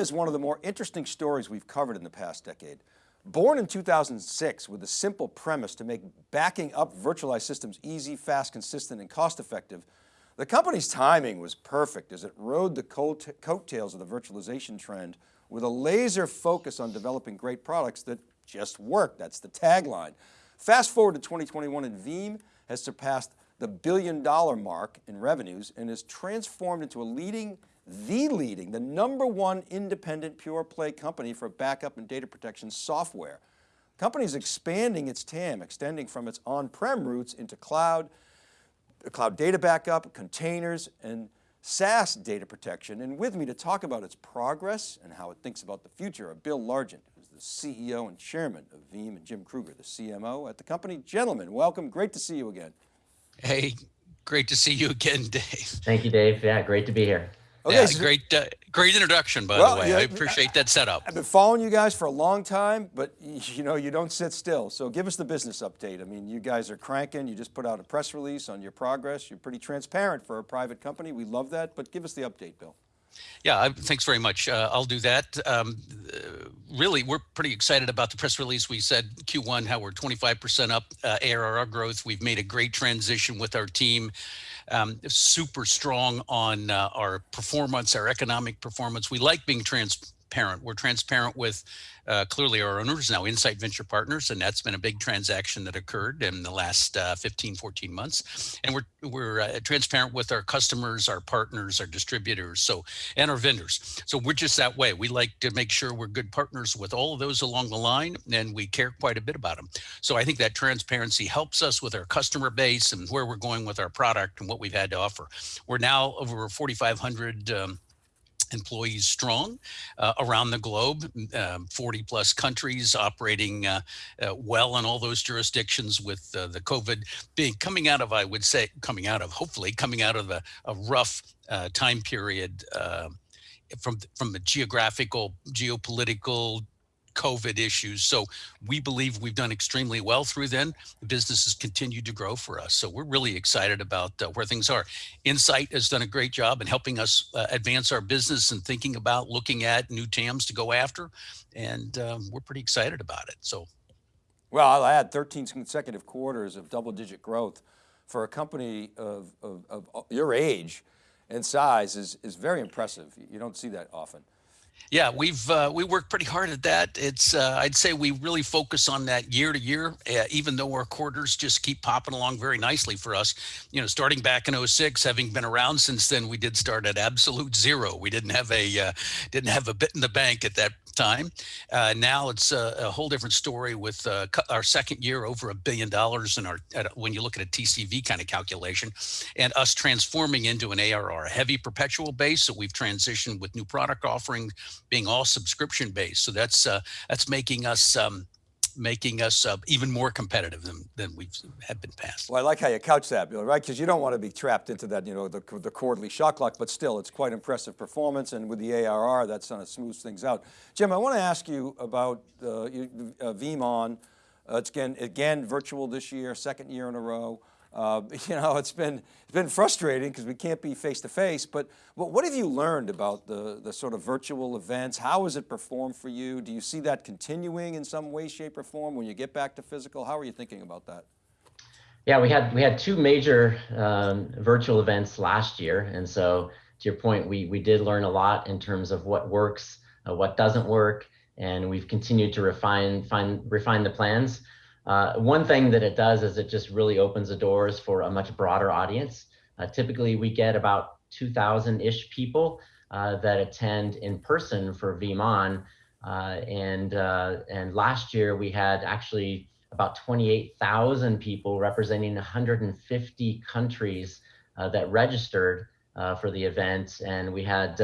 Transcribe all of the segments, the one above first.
is one of the more interesting stories we've covered in the past decade. Born in 2006 with a simple premise to make backing up virtualized systems easy, fast, consistent, and cost effective, the company's timing was perfect as it rode the coattails of the virtualization trend with a laser focus on developing great products that just work. That's the tagline. Fast forward to 2021 and Veeam has surpassed the billion dollar mark in revenues and is transformed into a leading the leading, the number one independent pure play company for backup and data protection software. The company is expanding its TAM, extending from its on-prem roots into cloud, cloud data backup, containers, and SaaS data protection. And with me to talk about its progress and how it thinks about the future are Bill Largent, who's the CEO and chairman of Veeam, and Jim Kruger, the CMO at the company. Gentlemen, welcome, great to see you again. Hey, great to see you again, Dave. Thank you, Dave. Yeah, great to be here. Okay, yeah, so great, uh, great introduction, by well, the way. Yeah, I appreciate that setup. I've been following you guys for a long time, but you know, you don't sit still. So give us the business update. I mean, you guys are cranking. You just put out a press release on your progress. You're pretty transparent for a private company. We love that, but give us the update, Bill. Yeah, thanks very much. Uh, I'll do that. Um, really, we're pretty excited about the press release. We said Q1, how we're 25% up uh, ARR growth. We've made a great transition with our team um, super strong on uh, our performance, our economic performance. We like being transparent. We're transparent with uh, clearly our owners now Insight Venture Partners, and that's been a big transaction that occurred in the last uh, 15, 14 months. And we're we're uh, transparent with our customers, our partners, our distributors, so and our vendors. So we're just that way. We like to make sure we're good partners with all of those along the line, and we care quite a bit about them. So I think that transparency helps us with our customer base and where we're going with our product and what we've had to offer. We're now over 4,500. Um, employees strong uh, around the globe, um, 40 plus countries operating uh, uh, well in all those jurisdictions with uh, the COVID being coming out of, I would say, coming out of, hopefully coming out of a, a rough uh, time period uh, from, from the geographical, geopolitical, COVID issues. So we believe we've done extremely well through then. The business has continued to grow for us. So we're really excited about uh, where things are. Insight has done a great job in helping us uh, advance our business and thinking about looking at new TAMs to go after. And um, we're pretty excited about it. So. Well, I'll add 13 consecutive quarters of double digit growth for a company of, of, of your age and size is, is very impressive. You don't see that often. Yeah, we've uh, we work pretty hard at that. It's uh, I'd say we really focus on that year to year, uh, even though our quarters just keep popping along very nicely for us. You know, starting back in 06, having been around since then, we did start at absolute zero. We didn't have a uh, didn't have a bit in the bank at that time. Uh, now it's a, a, whole different story with uh, our second year over a billion dollars in our, when you look at a TCV kind of calculation and us transforming into an ARR, heavy perpetual base. So we've transitioned with new product offering being all subscription based. So that's, uh, that's making us, um, making us uh, even more competitive than, than we've been past. Well, I like how you couch that, Bill, right? Because you don't want to be trapped into that, you know, the, the quarterly shock lock, but still it's quite impressive performance. And with the ARR, that's kind of smooths things out. Jim, I want to ask you about uh, uh, VeeamON. Uh, it's again, again, virtual this year, second year in a row. Uh, you know, it's been, it's been frustrating because we can't be face to face, but, but what have you learned about the, the sort of virtual events? How has it performed for you? Do you see that continuing in some way, shape or form when you get back to physical? How are you thinking about that? Yeah, we had we had two major um, virtual events last year, and so to your point, we we did learn a lot in terms of what works, uh, what doesn't work, and we've continued to refine find refine the plans. Uh, one thing that it does is it just really opens the doors for a much broader audience. Uh, typically, we get about 2,000-ish people uh, that attend in person for VeeamON. Uh, and, uh, and last year, we had actually about 28,000 people representing 150 countries uh, that registered for the event. And we had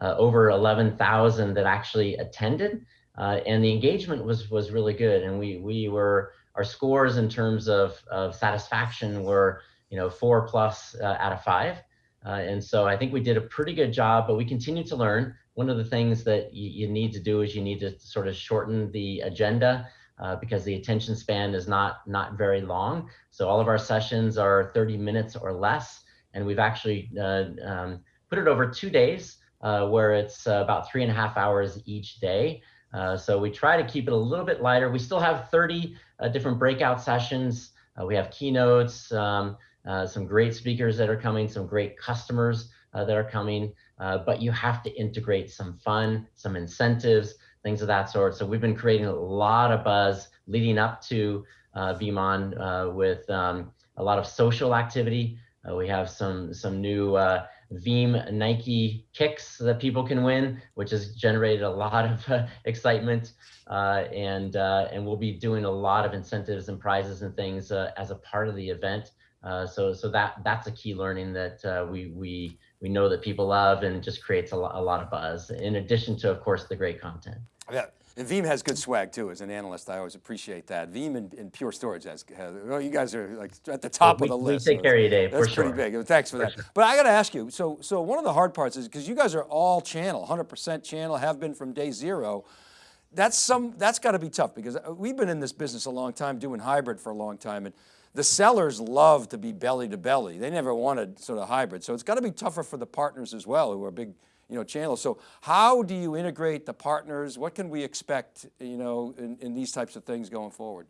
over 11,000 that actually attended. Uh, and the engagement was was really good. And we we were our scores in terms of of satisfaction were you know four plus uh, out of five. Uh, and so I think we did a pretty good job, but we continue to learn. One of the things that you, need to do is you need to sort of shorten the agenda uh, because the attention span is not not very long. So all of our sessions are 30 minutes or less, and we've actually uh, um, put it over two days uh, where it's about three and a half hours each day. Uh, so we try to keep it a little bit lighter. We still have 30 uh, different breakout sessions. Uh, we have keynotes, um, uh, some great speakers that are coming, some great customers that are coming, but you have to integrate some fun, some incentives, things of that sort. So we've been creating a lot of buzz leading up to VeeamON with um, a lot of social activity. we have some, some new Veeam Nike kicks that people can win, which has generated a lot of uh, excitement. Uh, and uh, and we'll be doing a lot of incentives and prizes and things uh, as a part of the event. Uh, so so that that's a key learning that uh, we we we know that people love and just creates a, lo a lot of buzz. In addition to, of course, the great content. Yeah. And Veeam has good swag too. As an analyst, I always appreciate that. Veeam and, and Pure Storage has, has, well, you guys are like at the top we, of the list. We take care of you, Dave. That's for pretty sure. big. Thanks for, for that. Sure. But I got to ask you. So, so one of the hard parts is because you guys are all channel, 100% channel, have been from day zero. That's some. That's got to be tough because uh, we've been in this business a long time, doing hybrid for a long time, and the sellers love to be belly to belly. They never wanted sort of hybrid. So it's got to be tougher for the partners as well, who are big you know, channels. So how do you integrate the partners? What can we expect, you know, in, in these types of things going forward?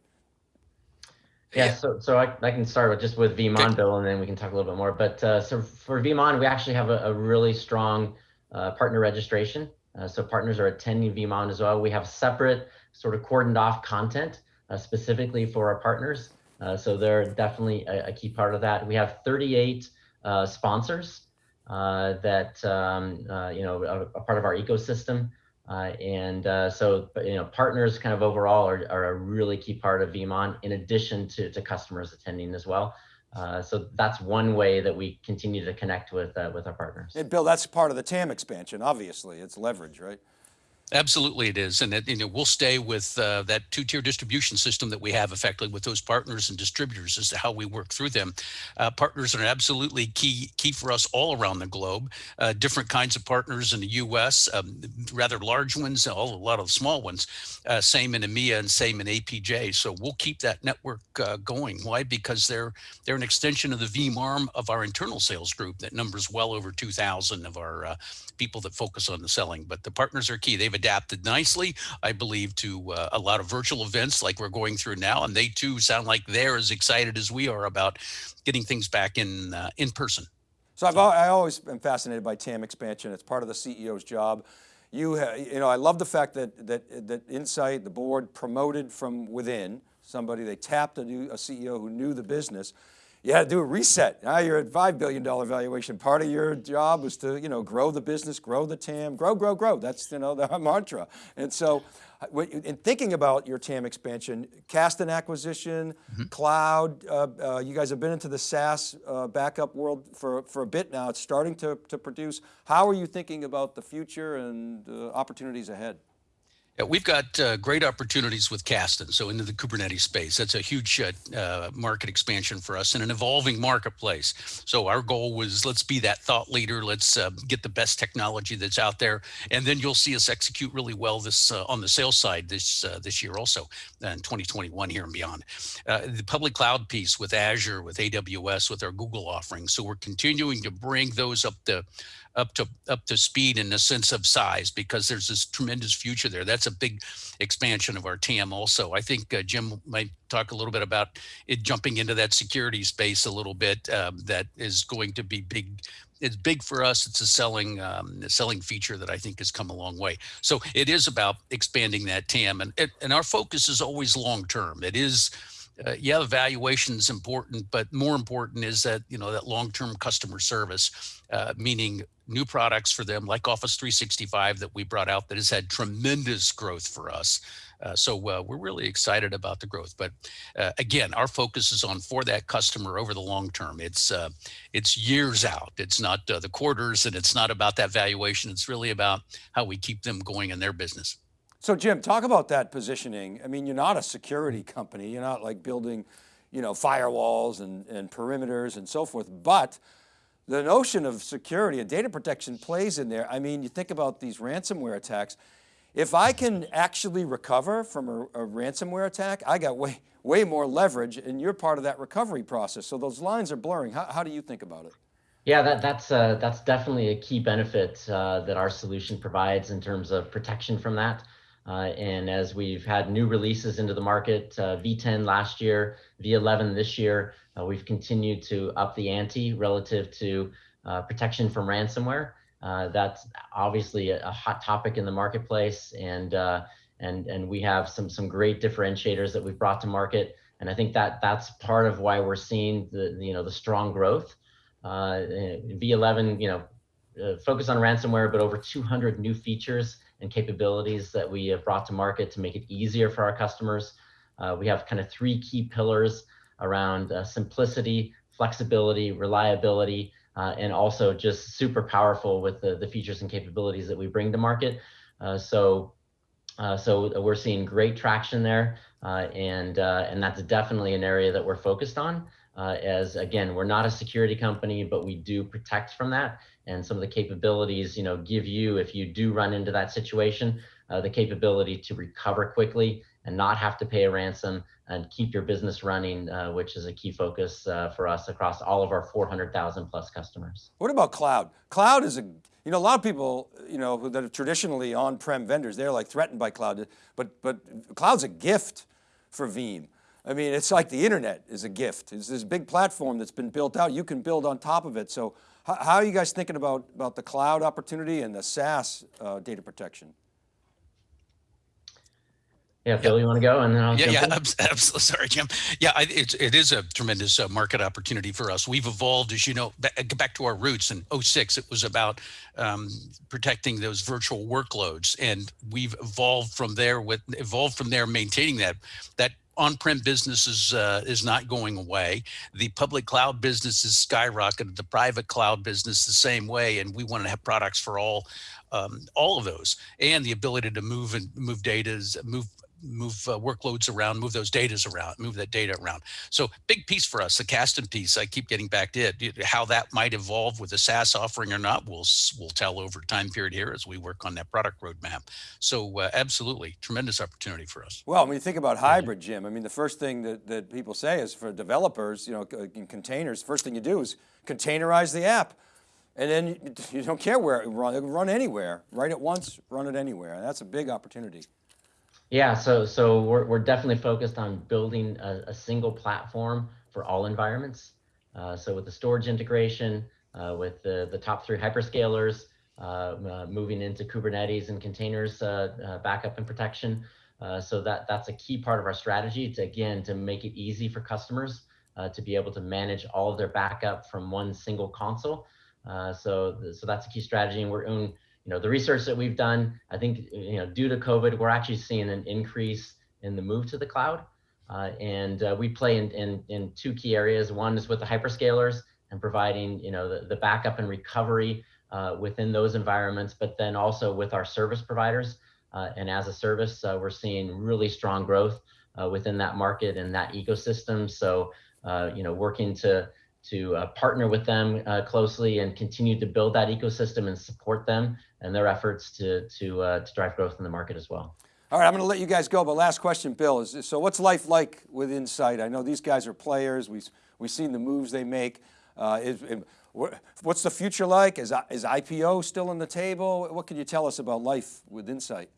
Yeah, yeah. so so I, I can start with just with VeeamON, okay. Bill, and then we can talk a little bit more. But uh, so for VeeamON, we actually have a, a really strong uh, partner registration. Uh, so partners are attending VeeamON as well. We have separate sort of cordoned off content uh, specifically for our partners. Uh, so they're definitely a, a, key part of that. We have 38 uh, sponsors uh, that um, you know a, a, part of our ecosystem. And so you know partners kind of overall are, are a really key part of VeeamON in addition to, to customers attending as well. Uh, so that's one way that we continue to connect with uh, with our partners. And Bill, that's part of the TAM expansion. Obviously, it's leverage, right? Absolutely, it is, and it, you know we'll stay with uh, that two-tier distribution system that we have effectively with those partners and distributors as to how we work through them. Uh, partners are absolutely key key for us all around the globe. Uh, different kinds of partners in the U.S., um, rather large ones, all, a lot of small ones. Uh, same in EMEA and same in APJ. So we'll keep that network uh, going. Why? Because they're they're an extension of the Veeam arm of our internal sales group that numbers well over 2,000 of our uh, people that focus on the selling. But the partners are key. They've adapted nicely, I believe, to uh, a lot of virtual events like we're going through now. And they too sound like they're as excited as we are about getting things back in, uh, in person. So I've I always been fascinated by TAM expansion. It's part of the CEO's job. You, you know, I love the fact that, that, that Insight, the board promoted from within somebody, they tapped a, new, a CEO who knew the business you had to do a reset. Now you're at $5 billion valuation. Part of your job was to, you know, grow the business, grow the TAM, grow, grow, grow. That's, you know, the mantra. And so in thinking about your TAM expansion, Kasten acquisition, mm -hmm. cloud, uh, uh, you guys have been into the SaaS uh, backup world for, for a bit now. It's starting to, to produce. How are you thinking about the future and uh, opportunities ahead? Yeah, we've got uh, great opportunities with Kasten, so into the Kubernetes space. That's a huge uh, uh, market expansion for us and an evolving marketplace. So our goal was let's be that thought leader. Let's uh, get the best technology that's out there, and then you'll see us execute really well this uh, on the sales side this uh, this year also in 2021 here and beyond. the public cloud piece with Azure, with AWS, with our Google offerings. So we're continuing to bring those up the up to up to speed in the sense of size because there's this tremendous future there. That's a big expansion of our TAM also. I think uh, Jim might talk a little bit about it jumping into that security space a little bit. Um, that is going to be big. It's big for us. It's a selling um, a selling feature that I think has come a long way. So it is about expanding that TAM, and and our focus is always long term. It is uh, yeah, the valuation is important, but more important is that, you know, that long-term customer service, uh, meaning new products for them like Office 365 that we brought out that has had tremendous growth for us. Uh, so uh, we're really excited about the growth. But uh, again, our focus is on for that customer over the long term. It's uh, it's years out. It's not the quarters and it's not about that valuation. It's really about how we keep them going in their business. So Jim, talk about that positioning. I mean, you're not a security company. You're not like building, you know, firewalls and, and perimeters and so forth, but the notion of security and data protection plays in there. I mean, you think about these ransomware attacks. If I can actually recover from a, a ransomware attack, I got way, way more leverage and you're part of that recovery process. So those lines are blurring. How, how do you think about it? Yeah, that, that's uh, that's definitely a key benefit uh, that our solution provides in terms of protection from that. Uh, and as we've had new releases into the market, uh, V10 last year, V11 this year, uh, we've continued to up the ante relative to uh, protection from ransomware. that's obviously a, a, hot topic in the marketplace, and and and we have some some great differentiators that we've brought to market. And I think that that's part of why we're seeing the, you know the strong growth uh, V11, you know, uh, focus on ransomware, but over 200 new features and capabilities that we have brought to market to make it easier for our customers. Uh, we have kind of three key pillars around uh, simplicity, flexibility, reliability, uh, and also just super powerful with the, the features and capabilities that we bring to market. Uh, so, so we're seeing great traction there, and and that's definitely an area that we're focused on uh, as again, we're not a security company, but we do protect from that. And some of the capabilities, you know, give you, if you do run into that situation, uh, the capability to recover quickly and not have to pay a ransom and keep your business running, uh, which is a key focus uh, for us across all of our 400,000 plus customers. What about cloud? Cloud is a, you know, a lot of people, you know, that are traditionally on-prem vendors, they're like threatened by cloud, but, but cloud's a gift for Veeam. I mean, it's like the internet is a gift. It's this big platform that's been built out. You can build on top of it. So how, how are you guys thinking about, about the cloud opportunity and the SaaS uh, data protection? Yeah, Bill, you want to go, and then I'll yeah, yeah. In? Absolutely. Sorry, Jim. Yeah, I, it's it is a tremendous uh, market opportunity for us. We've evolved, as you know, back, back to our roots. In 06, it was about um, protecting those virtual workloads, and we've evolved from there. With evolved from there, maintaining that that on-prem business is uh, is not going away. The public cloud business is skyrocketed. The private cloud business the same way, and we want to have products for all um, all of those, and the ability to move and move data, move move uh, workloads around, move those datas around, move that data around. So big piece for us, the Kasten piece. I keep getting back to it. How that might evolve with a SaaS offering or not, we'll we'll tell over time period here as we work on that product roadmap. So uh, absolutely, tremendous opportunity for us. Well, when you think about hybrid, Jim, I mean, the first thing that, that people say is for developers, you know, in containers, first thing you do is containerize the app. And then you, you don't care where it run, run anywhere, write it once, run it anywhere. And that's a big opportunity. Yeah, so so we're we're definitely focused on building a, a single platform for all environments. Uh, so with the storage integration, uh, with the the top three hyperscalers, uh, uh moving into Kubernetes and containers uh, uh, backup and protection. so that that's a key part of our strategy to again to make it easy for customers to be able to manage all of their backup from one single console. so so that's a key strategy, and we're in you know, the research that we've done, I think, you know, due to COVID, we're actually seeing an increase in the move to the cloud. Uh, and uh, we play in, in, in two key areas. One is with the hyperscalers and providing, you know, the, the backup and recovery uh, within those environments, but then also with our service providers. Uh, and as a service, uh, we're seeing really strong growth uh, within that market and that ecosystem. So, you know, working to to partner with them closely and continue to build that ecosystem and support them and their efforts to, to, uh, to drive growth in the market as well. All right, I'm going to let you guys go, but last question, Bill, is so what's life like with Insight? I know these guys are players. We've, we've seen the moves they make. Uh, is, what's the future like? Is, is IPO still on the table? What can you tell us about life with Insight?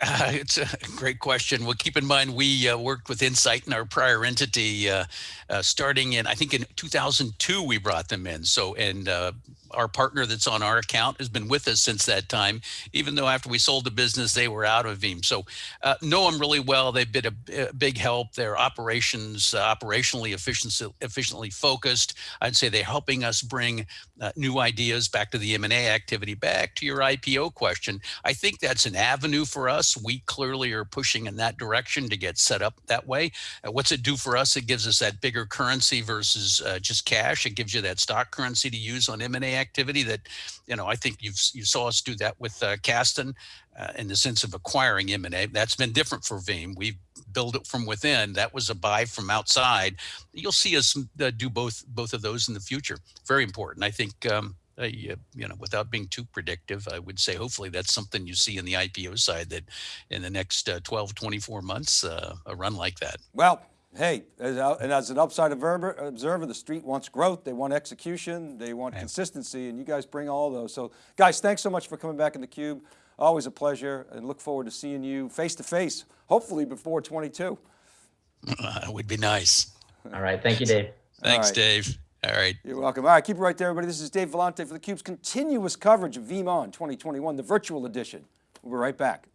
Uh, it's a great question. Well, keep in mind, we uh, worked with Insight in our prior entity, uh, uh starting in, I think in 2002, we brought them in. So, and uh, our partner that's on our account has been with us since that time, even though after we sold the business, they were out of Veeam. So uh, know them really well. They've been a, a big help. Their operations, uh, operationally efficiency, efficiently focused. I'd say they're helping us bring uh, new ideas back to the M&A activity. Back to your IPO question, I think that's an avenue for us. We clearly are pushing in that direction to get set up that way. Uh, what's it do for us? It gives us that bigger currency versus uh, just cash. It gives you that stock currency to use on M&A activity that, you know, I think you've you saw us do that with uh, Kasten uh, in the sense of acquiring M&A. That's been different for Veeam. We've built it from within. That was a buy from outside. You'll see us uh, do both both of those in the future. Very important. I think. Um, uh, you, you know, without being too predictive, I would say hopefully that's something you see in the IPO side that in the next uh, 12, 24 months, uh, a run like that. Well, Hey, as and as an upside observer, observer, the street wants growth, they want execution, they want consistency, and you guys bring all those. So guys, thanks so much for coming back in the cube. Always a pleasure and look forward to seeing you face to face, hopefully before 22. Uh, would be nice. All right. Thank you, Dave. Thanks, right. Dave. All right. You're welcome. All right, keep it right there, everybody. This is Dave Vellante for theCUBE's continuous coverage of VeeamON 2021, the virtual edition. We'll be right back.